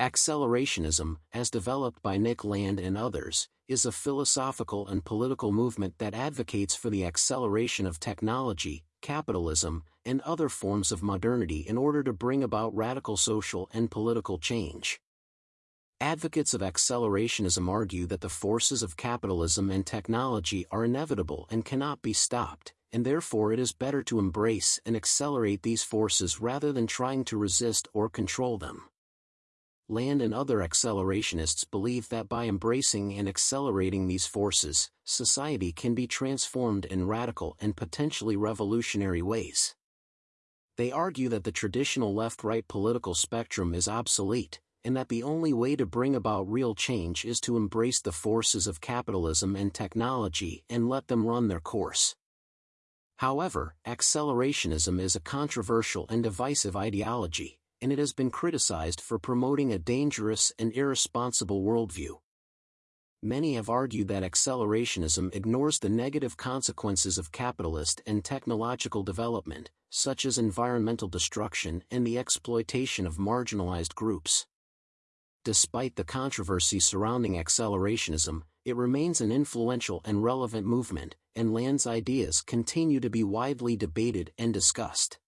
Accelerationism, as developed by Nick Land and others, is a philosophical and political movement that advocates for the acceleration of technology, capitalism, and other forms of modernity in order to bring about radical social and political change. Advocates of accelerationism argue that the forces of capitalism and technology are inevitable and cannot be stopped, and therefore it is better to embrace and accelerate these forces rather than trying to resist or control them. Land and other accelerationists believe that by embracing and accelerating these forces, society can be transformed in radical and potentially revolutionary ways. They argue that the traditional left-right political spectrum is obsolete, and that the only way to bring about real change is to embrace the forces of capitalism and technology and let them run their course. However, accelerationism is a controversial and divisive ideology, and it has been criticized for promoting a dangerous and irresponsible worldview. Many have argued that accelerationism ignores the negative consequences of capitalist and technological development, such as environmental destruction and the exploitation of marginalized groups. Despite the controversy surrounding accelerationism, it remains an influential and relevant movement, and Land's ideas continue to be widely debated and discussed.